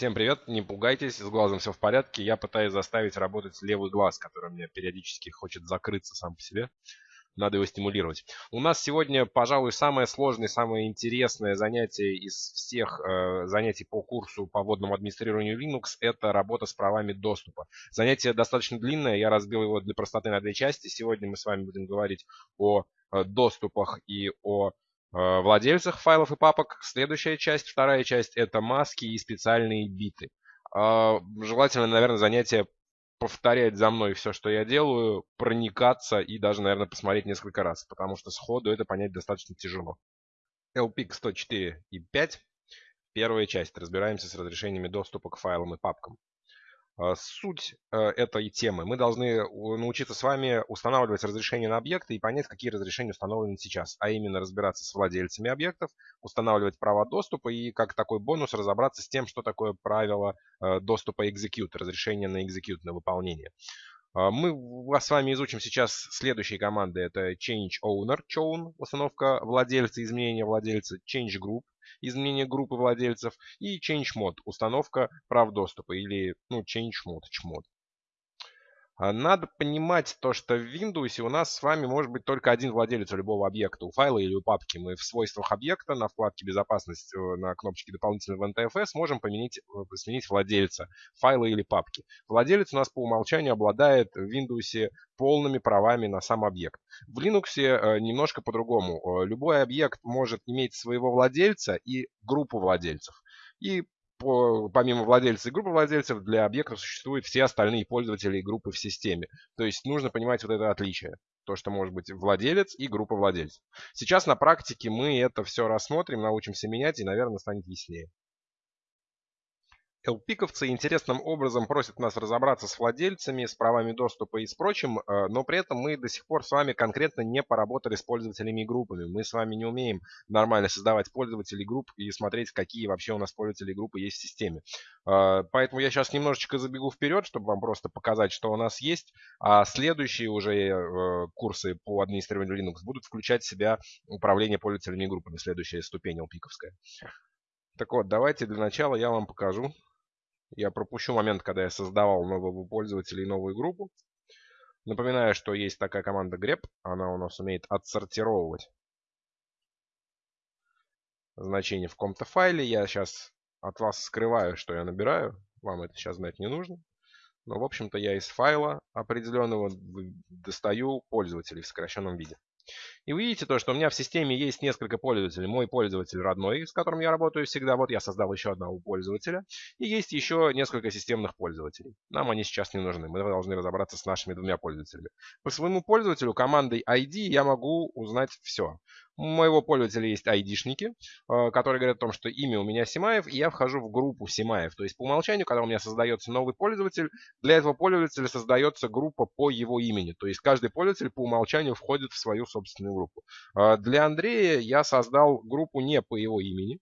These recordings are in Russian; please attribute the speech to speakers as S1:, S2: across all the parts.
S1: Всем привет, не пугайтесь, с глазом все в порядке. Я пытаюсь заставить работать левый глаз, который меня периодически хочет закрыться сам по себе. Надо его стимулировать. У нас сегодня, пожалуй, самое сложное, самое интересное занятие из всех э, занятий по курсу по вводному администрированию Linux – это работа с правами доступа. Занятие достаточно длинное, я разбил его для простоты на две части. Сегодня мы с вами будем говорить о э, доступах и о владельцах файлов и папок. Следующая часть, вторая часть, это маски и специальные биты. А, желательно, наверное, занятие повторять за мной все, что я делаю, проникаться и даже, наверное, посмотреть несколько раз, потому что сходу это понять достаточно тяжело. LPIC 104 и 5. Первая часть. Разбираемся с разрешениями доступа к файлам и папкам. А, суть э, этой темы. Мы должны научиться с вами устанавливать разрешения на объекты и понять, какие разрешения установлены сейчас. А именно разбираться с владельцами объектов, устанавливать права доступа и как такой бонус разобраться с тем, что такое правило э, доступа execute, разрешение на execute, на выполнение. А, мы с вами изучим сейчас следующие команды. Это Change Owner, chown, установка владельца, изменение владельца, Change Group, изменение группы владельцев, и Change Mod, установка прав доступа, или ну, Change Mod, чмод. А, надо понимать то, что в Windows у нас с вами может быть только один владелец любого объекта, у файла или у папки. Мы в свойствах объекта на вкладке «Безопасность» э, на кнопочке «Дополнительного NTFS» можем поменять, э, сменить владельца файла или папки. Владелец у нас по умолчанию обладает в Windows полными правами на сам объект. В Linux э, немножко по-другому. Любой объект может иметь своего владельца и группу владельцев. И по, помимо владельца и группы владельцев, для объектов существуют все остальные пользователи и группы в системе. То есть нужно понимать вот это отличие. То, что может быть владелец и группа владельцев. Сейчас на практике мы это все рассмотрим, научимся менять и, наверное, станет яснее. LPиковцы интересным образом просят нас разобраться с владельцами, с правами доступа и с прочим, э, но при этом мы до сих пор с вами конкретно не поработали с пользователями и группами. Мы с вами не умеем нормально создавать пользователей групп и смотреть, какие вообще у нас пользователи группы есть в системе. Э, поэтому я сейчас немножечко забегу вперед, чтобы вам просто показать, что у нас есть. А следующие уже э, курсы по администрированию Linux будут включать в себя управление пользователями и группами. Следующая ступень LPиковская. Так вот, давайте для начала я вам покажу, я пропущу момент, когда я создавал нового пользователя и новую группу. Напоминаю, что есть такая команда grep. Она у нас умеет отсортировывать значения в каком-то файле. Я сейчас от вас скрываю, что я набираю. Вам это сейчас знать не нужно. Но, в общем-то, я из файла определенного достаю пользователей в сокращенном виде. И вы видите то, что у меня в системе есть несколько пользователей. Мой пользователь родной, с которым я работаю всегда. Вот я создал еще одного пользователя. И есть еще несколько системных пользователей. Нам они сейчас не нужны. Мы должны разобраться с нашими двумя пользователями. По своему пользователю командой ID я могу узнать все. У моего пользователя есть айдишники, э, которые говорят о том, что имя у меня Симаев, и я вхожу в группу Симаев. То есть по умолчанию, когда у меня создается новый пользователь, для этого пользователя создается группа по его имени. То есть каждый пользователь по умолчанию входит в свою собственную группу. Э, для Андрея я создал группу не по его имени,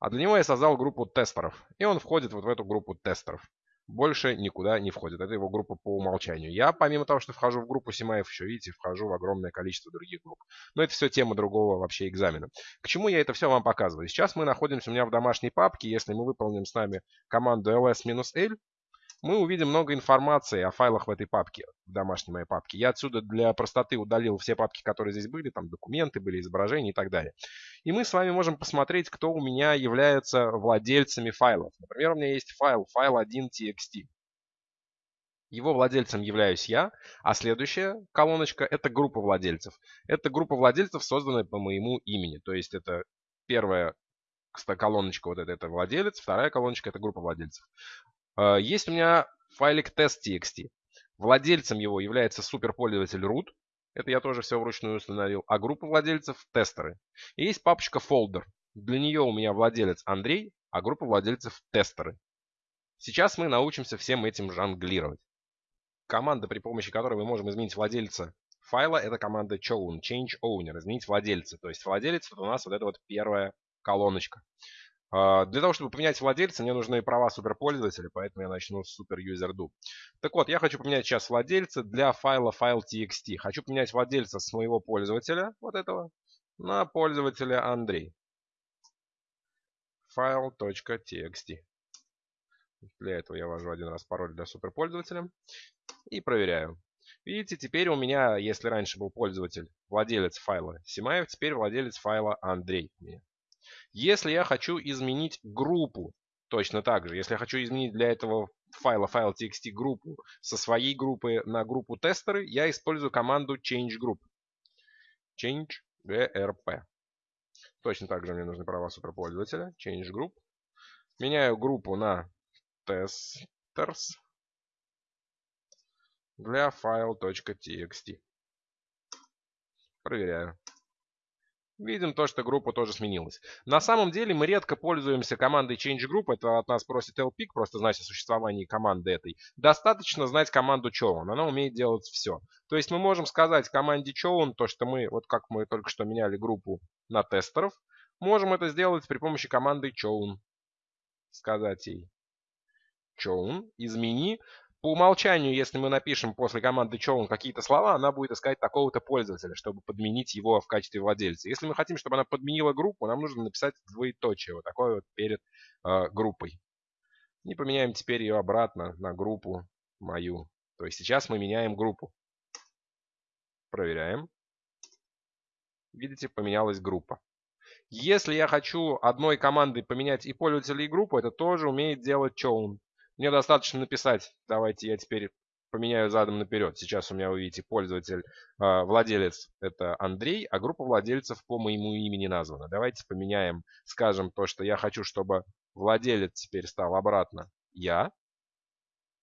S1: а для него я создал группу тестеров. И он входит вот в эту группу тестеров больше никуда не входит. Это его группа по умолчанию. Я, помимо того, что вхожу в группу Симаев, еще, видите, вхожу в огромное количество других групп. Но это все тема другого вообще экзамена. К чему я это все вам показываю? Сейчас мы находимся у меня в домашней папке. Если мы выполним с нами команду ls-l, мы увидим много информации о файлах в этой папке, в домашней моей папке. Я отсюда для простоты удалил все папки, которые здесь были, там документы были, изображения и так далее. И мы с вами можем посмотреть, кто у меня является владельцами файлов. Например, у меня есть файл, файл 1.txt. Его владельцем являюсь я, а следующая колоночка – это группа владельцев. Это группа владельцев, созданная по моему имени. То есть это первая колоночка вот это, это владелец, вторая колоночка это группа владельцев. А, есть у меня файлик test.txt. Владельцем его является суперпользователь root. Это я тоже все вручную установил. А группа владельцев – тестеры. И есть папочка folder. Для нее у меня владелец Андрей, а группа владельцев – тестеры. Сейчас мы научимся всем этим жонглировать. Команда, при помощи которой мы можем изменить владельца файла, это команда chown, change owner, изменить владельца. То есть владелец это у нас вот эта вот первая колоночка. А, для того, чтобы поменять владельца, мне нужны права суперпользователя, поэтому я начну с superuserdo. Так вот, я хочу поменять сейчас владельца для файла file.txt. Хочу поменять владельца с моего пользователя, вот этого, на пользователя Андрей. file.txt. Для этого я ввожу один раз пароль для суперпользователя и проверяю. Видите, теперь у меня, если раньше был пользователь, владелец файла Симаев, теперь владелец файла Андрей. Если я хочу изменить группу, точно так же, если я хочу изменить для этого файла file.txt группу со своей группы на группу тестеры, я использую команду change group. change grp. Точно так же мне нужны права суперпользователя. Change group. Меняю группу на testers для file.txt. Проверяю. Видим то, что группа тоже сменилась. На самом деле мы редко пользуемся командой change group. Это от нас просит lpic, просто знать о существовании команды этой. Достаточно знать команду chown. Она умеет делать все. То есть мы можем сказать команде chown то, что мы, вот как мы только что меняли группу на тестеров, можем это сделать при помощи команды chown. Сказать ей chown, измени по умолчанию, если мы напишем после команды chown какие-то слова, она будет искать такого-то пользователя, чтобы подменить его в качестве владельца. Если мы хотим, чтобы она подменила группу, нам нужно написать двоеточие, вот такое вот перед э, группой. И поменяем теперь ее обратно на группу мою. То есть сейчас мы меняем группу. Проверяем. Видите, поменялась группа. Если я хочу одной командой поменять и пользователя, и группу, это тоже умеет делать chown. Мне достаточно написать, давайте я теперь поменяю задом наперед. Сейчас у меня, вы видите, пользователь, а, владелец это Андрей, а группа владельцев по моему имени названа. Давайте поменяем, скажем, то, что я хочу, чтобы владелец теперь стал обратно я,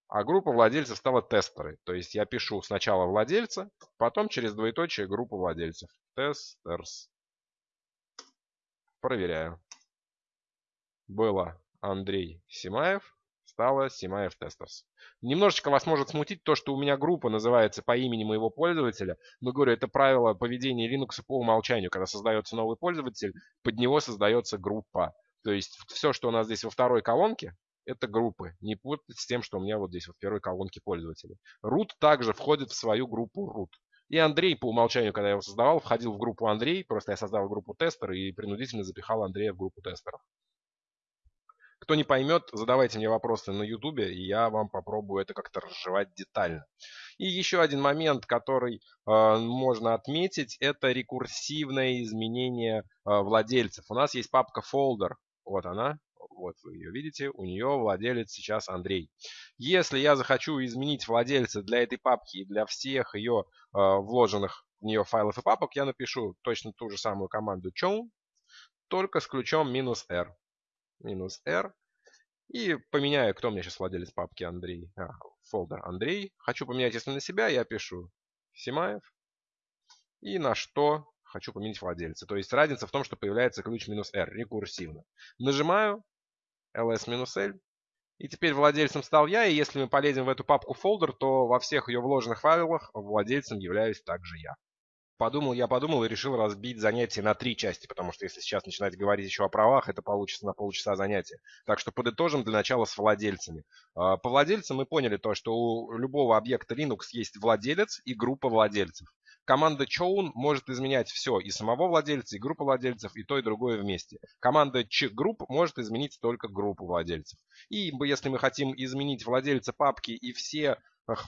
S1: а группа владельцев стала тестеры. То есть я пишу сначала владельца, потом через двоеточие группу владельцев. Testers. Проверяю. Было Андрей Симаев стало Симаев testers. Немножечко вас может смутить то, что у меня группа называется по имени моего пользователя. Но говорю, это правило поведения Linux по умолчанию. Когда создается новый пользователь, под него создается группа. То есть все, что у нас здесь во второй колонке, это группы. Не путать с тем, что у меня вот здесь вот в первой колонке пользователей. Root также входит в свою группу root. И Андрей по умолчанию, когда я его создавал, входил в группу Андрей. Просто я создал группу тестера и принудительно запихал Андрея в группу тестеров. Кто не поймет, задавайте мне вопросы на ютубе, и я вам попробую это как-то разжевать детально. И еще один момент, который э, можно отметить, это рекурсивное изменение э, владельцев. У нас есть папка folder, вот она, вот вы ее видите, у нее владелец сейчас Андрей. Если я захочу изменить владельца для этой папки и для всех ее э, вложенных в нее файлов и папок, я напишу точно ту же самую команду chown, только с ключом минус "-r" минус R. И поменяю, кто меня сейчас владелец папки Андрей. А, фолдер Андрей. Хочу поменять, если на себя, я пишу Симаев. И на что хочу поменять владельца. То есть разница в том, что появляется ключ минус R рекурсивно. Нажимаю ls минус L. И теперь владельцем стал я. И если мы полезем в эту папку folder, то во всех ее вложенных файлах владельцем являюсь также я. Подумал, я подумал и решил разбить занятие на три части, потому что если сейчас начинать говорить еще о правах, это получится на полчаса занятия. Так что подытожим для начала с владельцами. А, по владельцам мы поняли то, что у любого объекта Linux есть владелец и группа владельцев. Команда chown может изменять все, и самого владельца, и группу владельцев, и то, и другое вместе. Команда chgroup может изменить только группу владельцев. И если мы хотим изменить владельца папки и все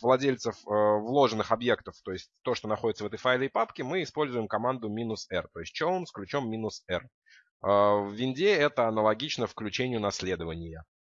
S1: владельцев э, вложенных объектов, то есть то, что находится в этой файле и папке, мы используем команду "-r", то есть chown с ключом "-r". Э, в винде это аналогично включению наследования.